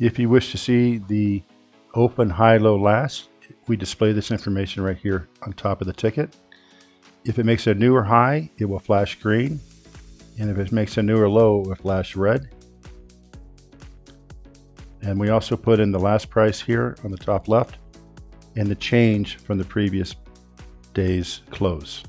If you wish to see the open, high, low, last, we display this information right here on top of the ticket. If it makes a newer high, it will flash green. And if it makes a newer low, it will flash red. And we also put in the last price here on the top left and the change from the previous day's close.